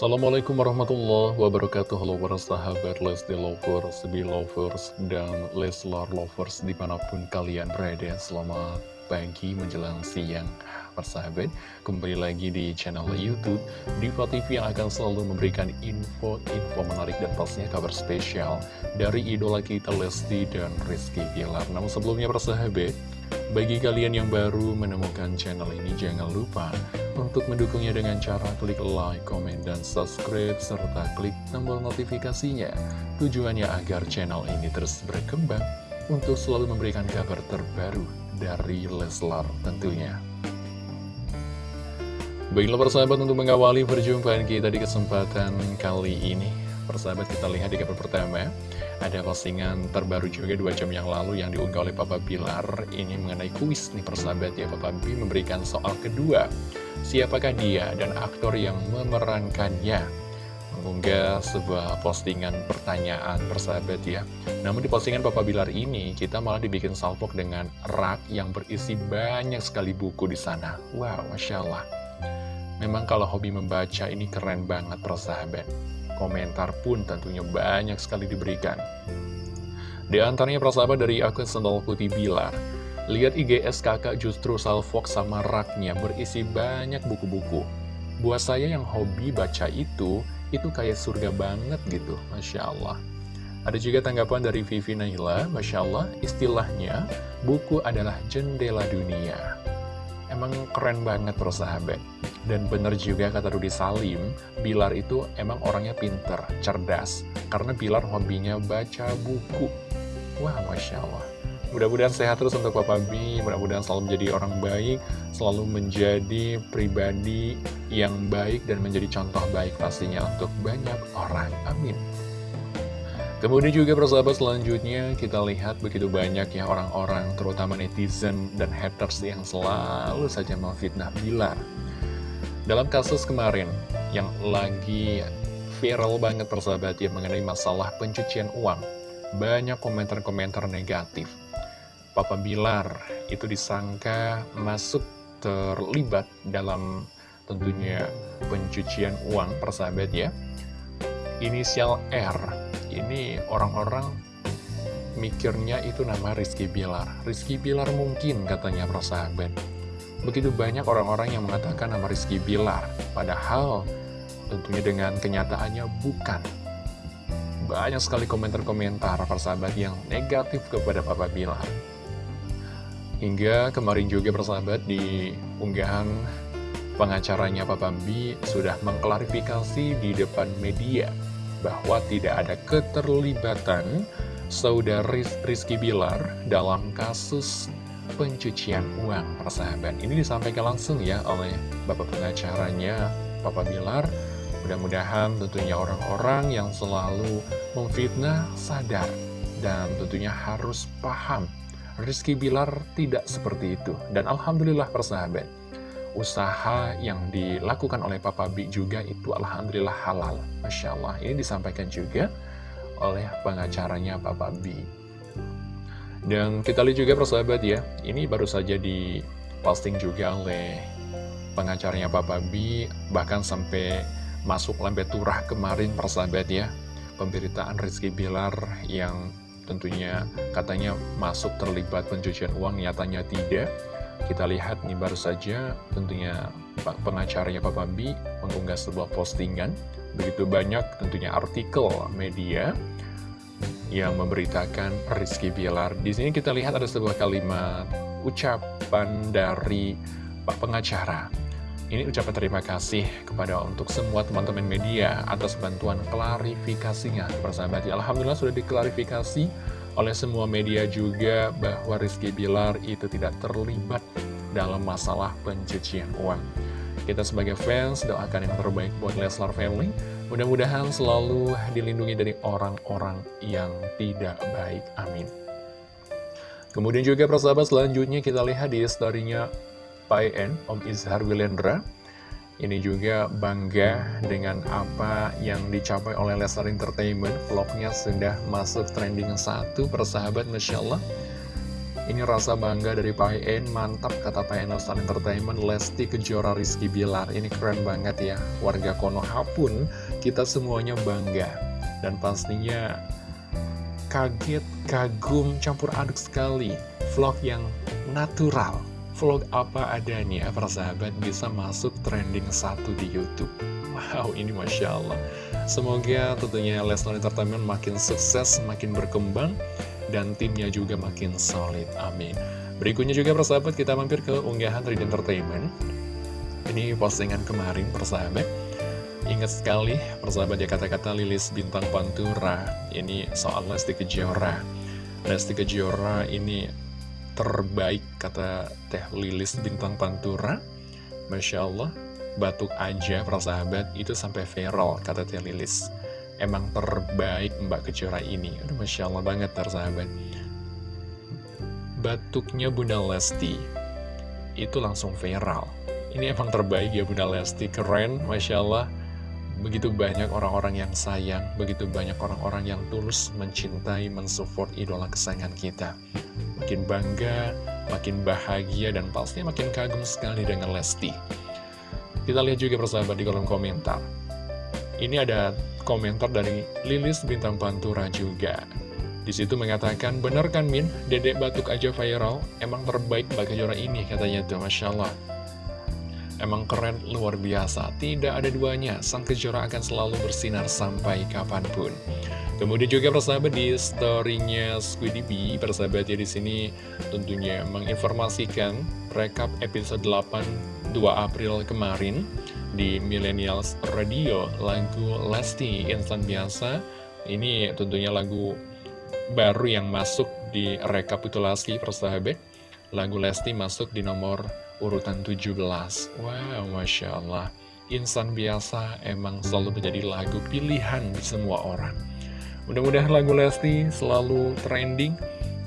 Assalamualaikum warahmatullahi wabarakatuh. Halo para sahabat Lesti Lovers, Belovers, dan Leslar Lovers di mana pun kalian berada. Selamat pagi menjelang siang Persahabat, kembali lagi di channel Youtube Diva TV yang akan selalu memberikan info-info menarik dan pastinya kabar spesial Dari idola kita Lesti dan Rizky Bilar. Namun sebelumnya persahabat bagi kalian yang baru menemukan channel ini, jangan lupa untuk mendukungnya dengan cara klik like, comment, dan subscribe, serta klik tombol notifikasinya. Tujuannya agar channel ini terus berkembang untuk selalu memberikan kabar terbaru dari Leslar tentunya. Baiklah persahabat untuk mengawali perjumpaan kita di kesempatan kali ini persahabat kita lihat di kabar pertama Ada postingan terbaru juga dua jam yang lalu yang diunggah oleh Papa Bilar. Ini mengenai kuis nih persahabat ya. Papa B memberikan soal kedua. Siapakah dia dan aktor yang memerankannya? Mengunggah sebuah postingan pertanyaan persahabat ya. Namun di postingan Papa Bilar ini kita malah dibikin salpok dengan rak yang berisi banyak sekali buku di sana. Wow, Masya Allah. Memang kalau hobi membaca ini keren banget persahabat Komentar pun tentunya banyak sekali diberikan. Di antaranya persahabat dari akun Sendal Putih Bilar. Lihat IGS kakak justru salvox sama raknya berisi banyak buku-buku. Buat saya yang hobi baca itu, itu kayak surga banget gitu, Masya Allah. Ada juga tanggapan dari Vivi Naila, Masya Allah, istilahnya, buku adalah jendela dunia. Emang keren banget persahabat. Dan bener juga kata Rudi Salim, Bilar itu emang orangnya pinter, cerdas. Karena Bilar hobinya baca buku. Wah, Masya Allah. Mudah-mudahan sehat terus untuk Papa B, mudah-mudahan selalu menjadi orang baik, selalu menjadi pribadi yang baik dan menjadi contoh baik pastinya untuk banyak orang. Amin. Kemudian juga persahabat selanjutnya kita lihat begitu banyak ya orang-orang terutama netizen dan haters yang selalu saja memfitnah Bilar. Dalam kasus kemarin yang lagi viral banget persahabat ya mengenai masalah pencucian uang, banyak komentar-komentar negatif. Papa Bilar itu disangka masuk terlibat dalam tentunya pencucian uang persahabat ya. Inisial R ini orang-orang mikirnya itu nama Rizky Bilar. Rizky Bilar mungkin katanya persahabat. Begitu banyak orang-orang yang mengatakan nama Rizky Bilar. Padahal tentunya dengan kenyataannya bukan. Banyak sekali komentar-komentar persahabat yang negatif kepada Papa Bilar. Hingga kemarin juga persahabat di unggahan pengacaranya Papa B sudah mengklarifikasi di depan media bahwa tidak ada keterlibatan saudari Rizky Bilar dalam kasus pencucian uang persahabat. Ini disampaikan langsung ya oleh Bapak pengacaranya, Papa Bilar. Mudah-mudahan tentunya orang-orang yang selalu memfitnah sadar dan tentunya harus paham Rizky Bilar tidak seperti itu. Dan Alhamdulillah persahabat, usaha yang dilakukan oleh Papa B juga itu Alhamdulillah halal. Masya Allah, ini disampaikan juga oleh pengacaranya Papa B. Dan kita lihat juga persahabat ya, ini baru saja diposting juga oleh pengacaranya Papa B, bahkan sampai masuk lambe turah kemarin persahabat ya, pemberitaan Rizky Bilar yang tentunya katanya masuk terlibat pencucian uang, nyatanya tidak. Kita lihat nih baru saja tentunya pengacaranya Papa B mengunggah sebuah postingan. Begitu banyak tentunya artikel media yang memberitakan Rizky Bilar. Di sini kita lihat ada sebuah kalimat ucapan dari Pak Pengacara. Ini ucapan terima kasih kepada untuk semua teman-teman media atas bantuan klarifikasinya. Persahabat, ya, Alhamdulillah sudah diklarifikasi oleh semua media juga bahwa Rizky Bilar itu tidak terlibat dalam masalah pencucian uang. Kita sebagai fans doakan yang terbaik buat Leslar Family. Mudah-mudahan selalu dilindungi dari orang-orang yang tidak baik. Amin. Kemudian juga persahabat selanjutnya kita lihat di story-nya PN, Om Izhar Wilendra. Ini juga bangga dengan apa yang dicapai oleh Lesnar Entertainment. Vlognya sudah masuk trending satu persahabat Masya Allah. Ini rasa bangga dari Pak En, mantap kata Pak Enostar Entertainment, Lesti Kejora Rizky Bilar. Ini keren banget ya, warga Konoha pun kita semuanya bangga. Dan pastinya kaget, kagum, campur aduk sekali. Vlog yang natural, vlog apa adanya, para sahabat bisa masuk trending satu di Youtube. Wow, ini Masya Allah. Semoga tentunya Lesnar Entertainment makin sukses, makin berkembang, dan timnya juga makin solid. Amin. Berikutnya juga persahabat kita mampir ke unggahan Read Entertainment. Ini postingan kemarin persahabat. Ingat sekali persahabat ya kata-kata Lilis Bintang Pantura. Ini soal Lesti Kejora. Lesti Kejora ini terbaik kata Teh Lilis Bintang Pantura. Masya Allah, batuk aja persahabat itu sampai viral kata Teh Lilis emang terbaik Mbak Kejora ini. Aduh, Masya Allah banget tersahabat. Batuknya Bunda Lesti itu langsung viral. Ini emang terbaik ya Bunda Lesti, keren, Masya Allah. Begitu banyak orang-orang yang sayang, begitu banyak orang-orang yang tulus mencintai, mensupport idola kesayangan kita. Makin bangga, makin bahagia, dan pasti makin kagum sekali dengan Lesti. Kita lihat juga persahabat di kolom komentar. Ini ada komentar dari Lilis Bintang Pantura juga. Di situ mengatakan, bener kan Min, dedek batuk aja viral, emang terbaik Mbak Kejora ini katanya tuh, Masya Allah. Emang keren, luar biasa, tidak ada duanya, Sang Kejora akan selalu bersinar sampai kapan pun. Kemudian juga persahabat di storynya Squiddy B, persahabat ya di sini tentunya menginformasikan rekap episode 8 2 April kemarin di Millennials Radio lagu Lesti Instan Biasa. Ini tentunya lagu baru yang masuk di rekapitulasi persahabat. Lagu Lesti masuk di nomor urutan 17 wow Masya Allah Insan Biasa emang selalu menjadi lagu pilihan di semua orang mudah-mudahan lagu Lesti selalu trending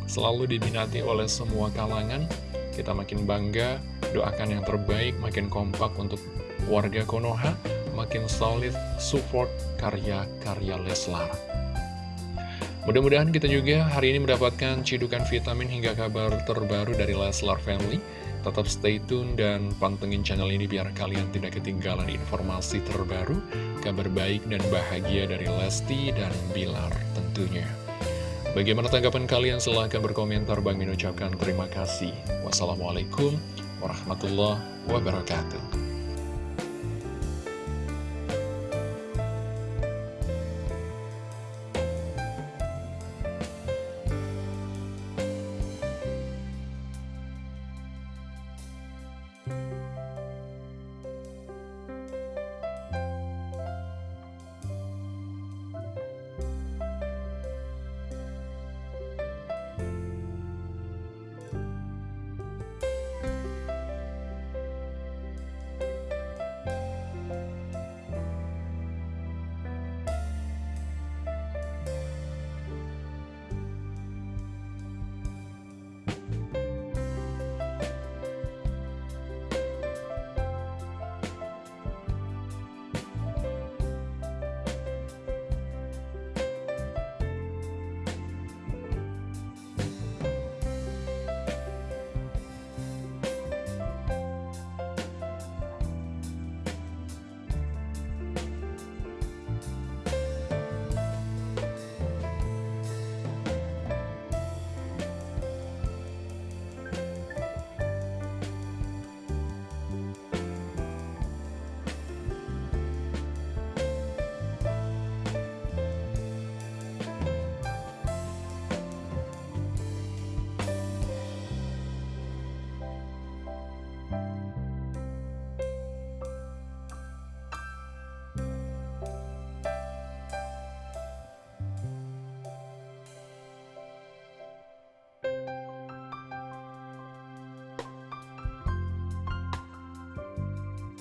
selalu diminati oleh semua kalangan kita makin bangga doakan yang terbaik makin kompak untuk warga Konoha makin solid support karya-karya Leslar. Mudah-mudahan kita juga hari ini mendapatkan cidukan vitamin hingga kabar terbaru dari Leslar Family. Tetap stay tune dan pantengin channel ini biar kalian tidak ketinggalan informasi terbaru, kabar baik dan bahagia dari Lesti dan Bilar tentunya. Bagaimana tanggapan kalian? Silahkan berkomentar. Bang Min ucapkan terima kasih. Wassalamualaikum warahmatullahi wabarakatuh.